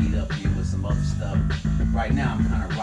DW with some other stuff. Right now, I'm kind of